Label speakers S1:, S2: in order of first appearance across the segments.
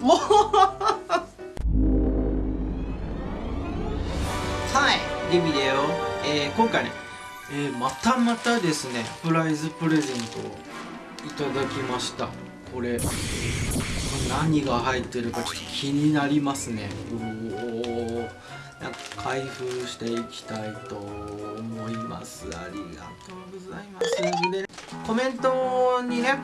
S1: もう。はいデビデオ、えー、今回ね、えー、またまたですねプライズプレゼントをいただきました。これ何が入ってるかちょっと気になりますね。うおなんか開封していきたいと思います。ありがとうございます、コメントにね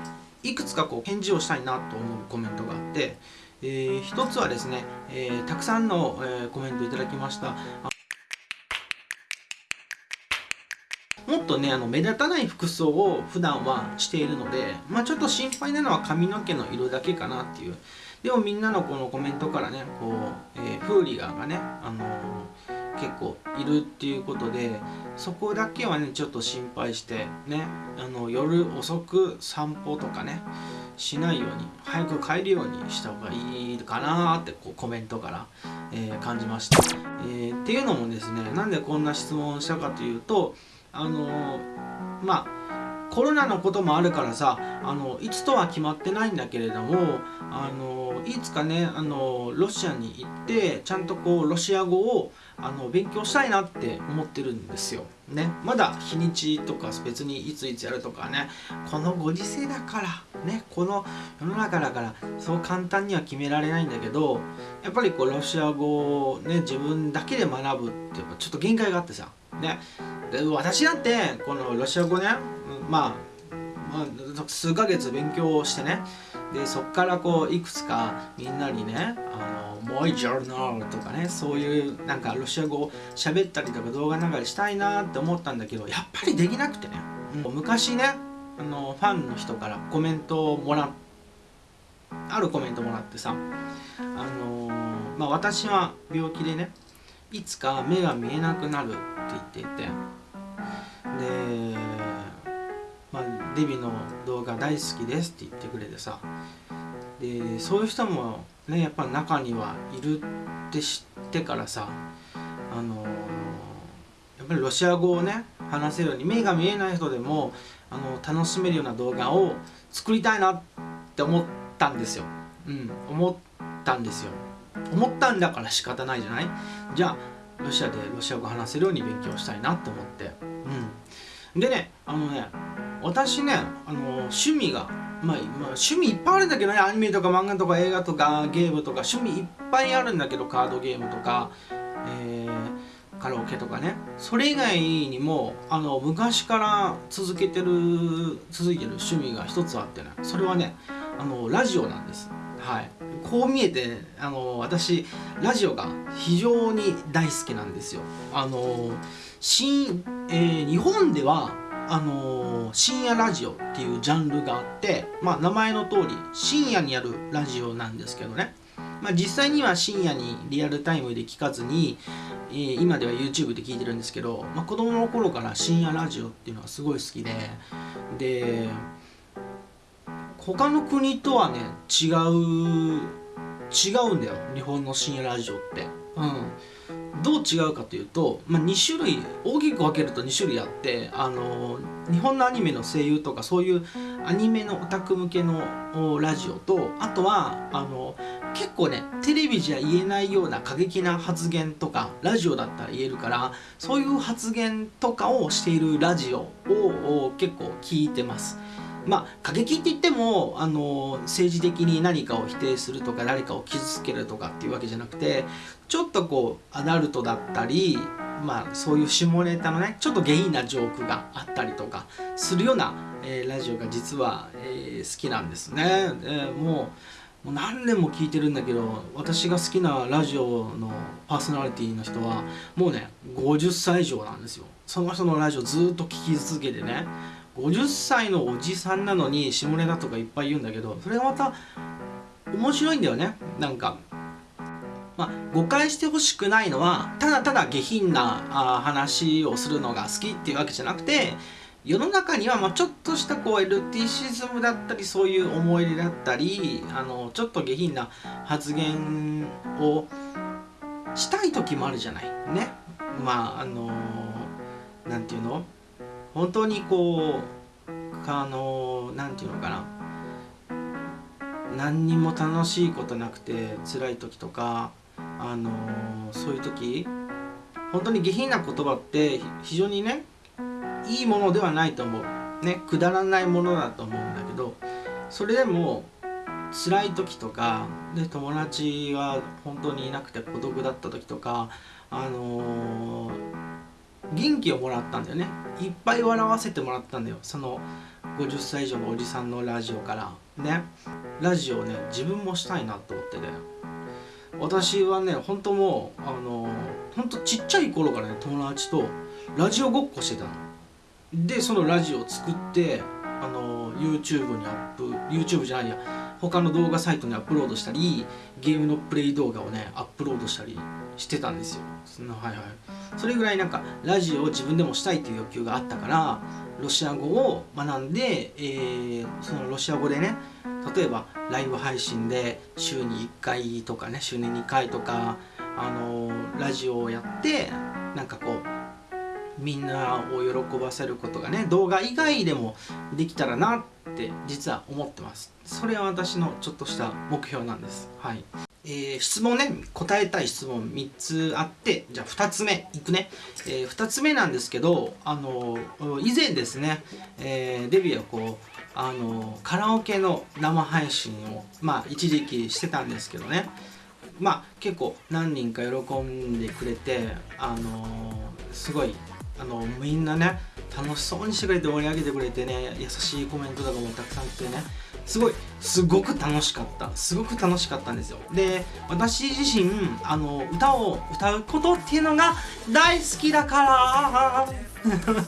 S1: いくつかこう返事をしたいなと思うコメントがあって、えー、一つはですね、えー、たくさんの、えー、コメントいただきました。もっとねあの目立たない服装を普段はしているので、まあ、ちょっと心配なのは髪の毛の色だけかなっていう。でもみんなのこのコメントからねこう、えー、フーリガンがね、あのー、結構いるっていうことでそこだけはねちょっと心配してねあの夜遅く散歩とかねしないように早く帰るようにした方がいいかなってこうコメントから、えー、感じました、えー、っていうのもですねなんでこんな質問をしたかというとあのまあコロナのこともあるからさあのいつとは決まってないんだけれどもあのいつかねあのロシアに行ってちゃんとこうロシア語をあの勉強したいなって思ってるんですよ。ね、まだ日にちとか別にいついつやるとかね。このご時世だから。ね。この世の中だから。そう簡単には決められないんだけどやっぱりこうロシア語をね自分だけで学ぶってやっぱちょっと限界があってさ。ね。で私だってこのロシア語ね。まあ、まあ、数ヶ月勉強してね。でそっからこういくつかみんなにねあのもうジャーナルとかねそういうなんかロシア語を喋ったりとか動画流れしたいなって思ったんだけどやっぱりできなくてね、うん、昔ねあのファンの人からコメントをもらあるコメントもらってさあのまあ私は病気でねいつか目が見えなくなるって言っていて。で、まあ、デビの動画大好きですって言ってくれてさでそういう人もねやっぱ中にはいるって知ってからさあのやっぱりロシア語をね話せるように目が見えない人でもあの楽しめるような動画を作りたいなって思ったんですよ。うん、思ったんですよ。思ったんだから仕方ないじゃない？じゃあロシアでロシア語話せるように勉強したいなと思ってうんでねあのね私ねあの趣味がまあ、まあ、趣味いっぱいあるんだけどねアニメとか漫画とか映画とかゲームとか趣味いっぱいあるんだけどカードゲームとか、えー、カラオケとかね。それ以外にもあの昔から続けてる続いてる趣味が一つあってね。それはねあのラジオなんです。はい。こう見えてあの私ラジオが非常に大好きなんですよ。あの新、えー、日本ではあの深夜ラジオっていうジャンルがあってまあ名前の通り深夜にやるラジオなんですけどね。まあ、実際には深夜にリアルタイムで聞かずに、えー、今では YouTube で聞いてるんですけど、まあ、子供の頃から深夜ラジオっていうのはすごい好きでで他の国とはね違う違うんだよ日本の深夜ラジオって。うん。どう違うかというと、まあ、2種類大きく分けると2種類あってあの日本のアニメの声優とかそういうアニメのオタク向けのラジオとあとはあの結構ねテレビじゃ言えないような過激な発言とかラジオだったら言えるからそういう発言とかをしているラジオを結構聞いてます。まあ過激って言ってもあの政治的に何かを否定するとか誰かを傷つけるとかっていうわけじゃなくてちょっとこうアダルトだったりまあそういう下ネタのねちょっと下品なジョークがあったりとかするような、えー、ラジオが実は、えー、好きなんですね。えー、もうもう何年も聞いてるんだけど私が好きなラジオのパーソナリティの人はもうね50歳以上なんですよその人のラジオずっと聞き続けてね50歳のおじさんなのに下ネタとかいっぱい言うんだけどそれがまた面白いんだよね。なんかまあ、誤解してほしくないのはただただ下品なあ話をするのが好きっていうわけじゃなくて世の中にはまちょっとしたこうエルティシズムだったりそういう思い出だったりあのちょっと下品な発言をしたい時もあるじゃない。ね。まああの何て言うの？本当にこうあの何て言うのかな。何にも楽しいことなくて辛い時とかあのそういう時本当に下品な言葉って非常にねいいものではないと思う。ねくだらないものだと思うんだけどそれでも辛い時とかで友達が本当にいなくて孤独だった時とかあのー、元気をもらったんだよね。いっぱい笑わせてもらったんだよ。その50歳以上のおじさんのラジオから。ね。ラジオをね自分もしたいなと思ってね。私はね本当もうあの本当ちっちゃい頃からね友達とラジオごっこしてたの。でそのラジオを作ってあの YouTube にアップ YouTube じゃないや。他の動画サイトにアップロードしたりゲームのプレイ動画をねアップロードしたりしてたんですよ。はいはい。それぐらいなんかラジオを自分でもしたいという欲求があったからロシア語を学んで、えー、そのロシア語でね例えばライブ配信で週に1回とかね週に2回とかあのラジオをやってなんかこうみんなを喜ばせることがね動画以外でもできたらなって実は思ってます。それは私のちょっとした目標なんです。はい。えー、質問ね。答えたい質問3つあってじゃあ2つ目いくね、えー、2つ目なんですけどあの以前ですね、えー、デビューはこうあのカラオケの生配信をまあ一時期してたんですけどね。まあ結構何人か喜んでくれてあのすごいあのみんなね楽しそうにしてくれて盛り上げてくれてね優しいコメントとかもたくさん来てねすごいすごく楽しかった。すごく楽しかったんですよ。で私自身あの歌を歌うことっていうのが大好きだから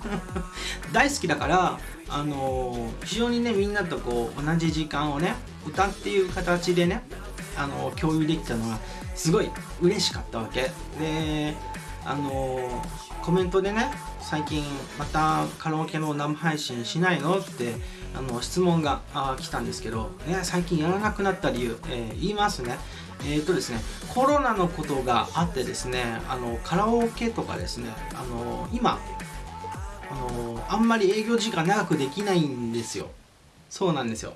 S1: 大好きだからあの非常にねみんなとこう同じ時間をね歌っていう形でねあの共有できたのがすごい嬉しかったわけ。であのコメントでね最近またカラオケの生配信しないの？ってあの質問が来たんですけど、ね、最近やらなくなった理由、えー、言いますね。えっ、ー、とですねコロナのことがあってですねあのカラオケとかですねあの今あのあんまり営業時間長くできないんですよ。そうなんですよ。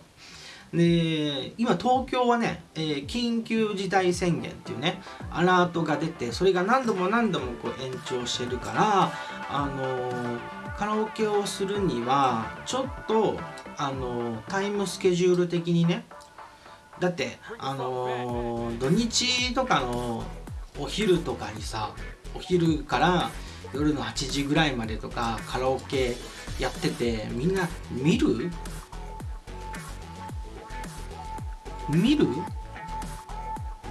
S1: で今東京はね、えー、緊急事態宣言っていうねアラートが出てそれが何度も何度もこう延長してるからあのー、カラオケをするにはちょっとあのー、タイムスケジュール的にねだってあの土日とかのお昼とかにさお昼から夜の8時ぐらいまでとかカラオケやっててみんな見る？見る？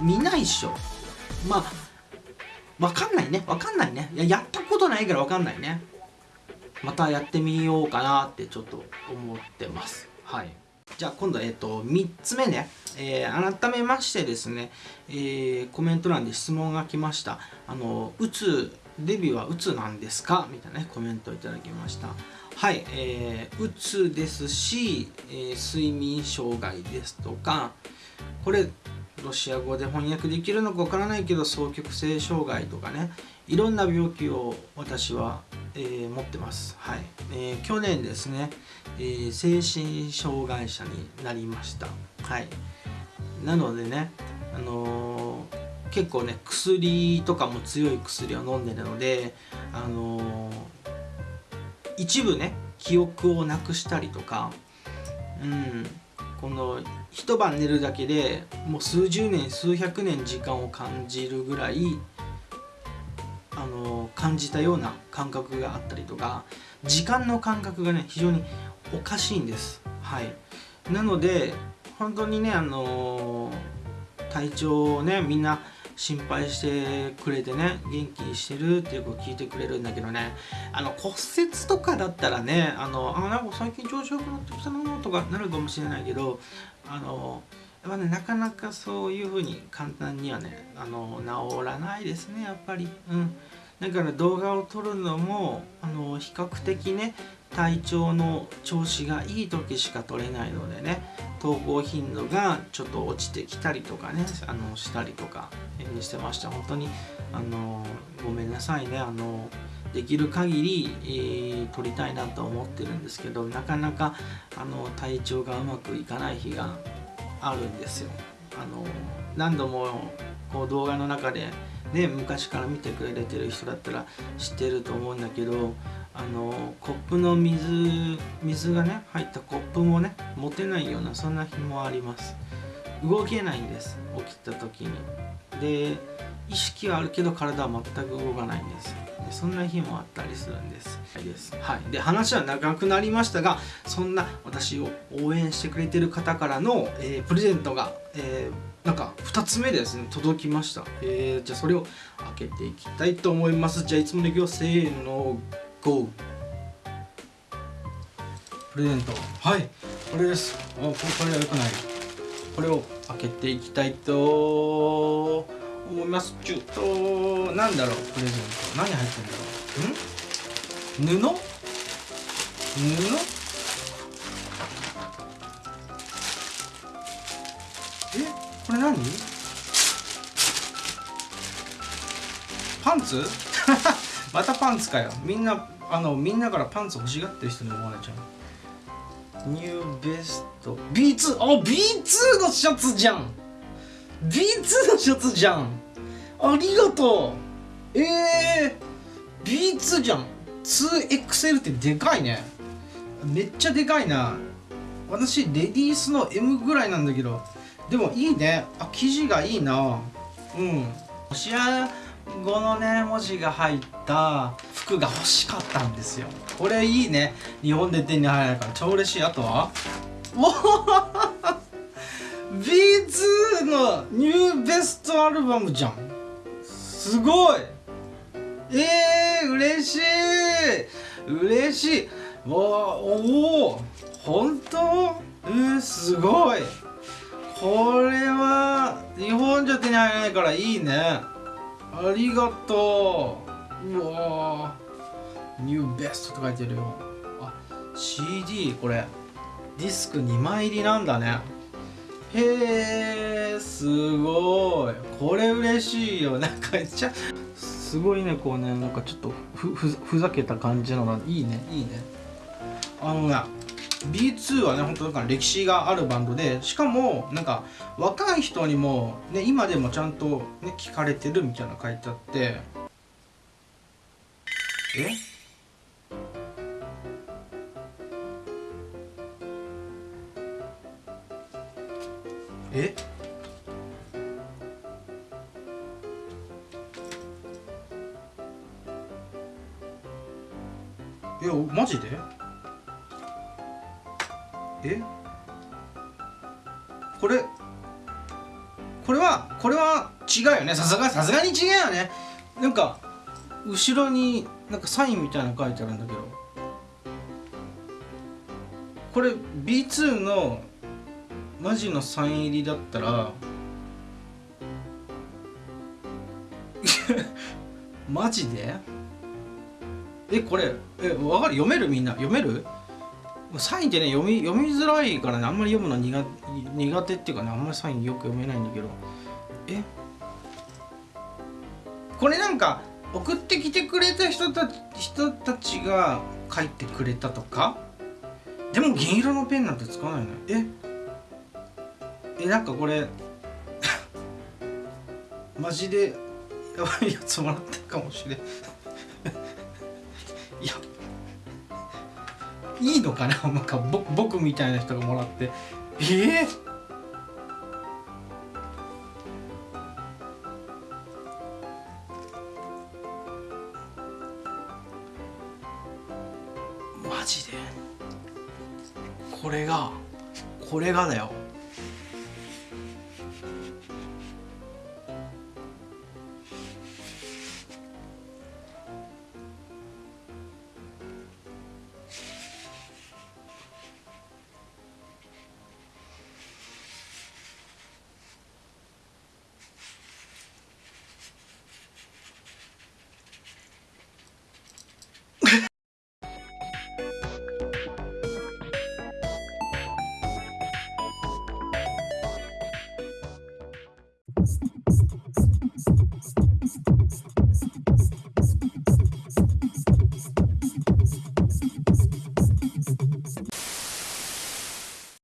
S1: 見ないっしょ。まあわかんないね。わかんないね。いややったことないからわかんないね。またやってみようかなってちょっと思ってます。はい。じゃあ今度えっ、と3つ目ね、えー、改めましてですね、えー、コメント欄で質問が来ました。あのうつデビューはうつなんですか？みたいなねコメントをいただきました。はい、えー、うつですし、えー、睡眠障害ですとかこれロシア語で翻訳できるのかわからないけど双極性障害とかねいろんな病気を私は、えー、持ってます、はいえー、去年ですね、えー、精神障害者になりました。はいなのでねあの結構ね薬とかも強い薬を飲んでるのであの一部ね記憶をなくしたりとかうんこの一晩寝るだけでもう数十年数百年時間を感じるぐらいあの感じたような感覚があったりとか時間の感覚がね非常におかしいんです。はい。なので本当にねあの体調をねみんな心配してくれてね元気にしてるっていうこと聞いてくれるんだけどね。あの骨折とかだったらねあのあなんか最近調子良くなってきたなとかなるかもしれないけどあのやっぱねなかなかそういうふうに簡単にはねあの治らないですねやっぱり。うん。だから動画を撮るのもあの比較的ね体調の調子がいい時しか取れないのでね投稿頻度がちょっと落ちてきたりとかねあのしたりとかしてました。本当にあのごめんなさいね。あのできる限り、えー、取りたいなと思ってるんですけどなかなかあの体調がうまくいかない日があるんですよ。あの何度もこう動画の中でね昔から見てくれてる人だったら知ってると思うんだけどあのコップの水水がね入ったコップもね持てないようなそんな日もあります。動けないんです起きた時に。で意識はあるけど体は全く動かないんです。でそんな日もあったりするんです。です。はい。で話は長くなりましたがそんな私を応援してくれてる方からの、えー、プレゼントが、えー、なんか2つ目ですね届きました、えー、じゃあそれを開けていきたいと思います。じゃあいつものいくよせーの。GO プレゼント。はい。これです。あこれはよくない。これを開けていきたいと思います。ちょっとなんだろう。プレゼント。何入ってんだろう。ん？布？布？え？これ何？パンツ？またパンツかよ。みんなあのみんなからパンツ欲しがってる人に思われちゃう。ニューベスト。B2 あ B2 のシャツじゃん。B2 のシャツじゃん。ありがとう。えー、B2 じゃん。2XL ってでかいね。めっちゃでかいな。私レディースの M ぐらいなんだけど。でもいいね。あ生地がいいな。うん。試合語のね文字が入った服が欲しかったんですよ。これいいね。日本で手に入るから。超嬉しい。あとは？おお B2 のニューベストアルバムじゃん。すごい。えー、嬉しい。嬉しい。おお本当？えー、すごい。これは日本じゃ手に入らないからいいね。ありがとう。うわニューベストって書いてるよ。あ CD これ。ディスク2枚入りなんだね。へえすごい。これ嬉しいよ。なんかめっちゃすごいねこうね。なんかちょっとふふふざけた感じのがいいね。いいね。あのね B2 はね本当だから歴史があるバンドでしかもなんか若い人にも、ね、今でもちゃんと、ね、聞かれてるみたいな書いてあって。え？え？えマジで？え？これこれはこれは違うよね。さすがさすがに違うよね。なんか後ろになんかサインみたいなの書いてあるんだけど。これ B2 のマジのサイン入りだったら マジで？えこれえわかる？読める？みんな？読める？サインってね読み読みづらいからねあんまり読むの苦苦手っていうかねあんまりサインよく読めないんだけど。え？これなんか送ってきてくれた人た人たちが書いてくれたとか？でも銀色のペンなんて使わないのえ？えなんかこれ マジでやばいやつもらったかもしれん。いいのかな？なんか僕みたいな人がもらって。え？えーマジで？これがこれがだよ。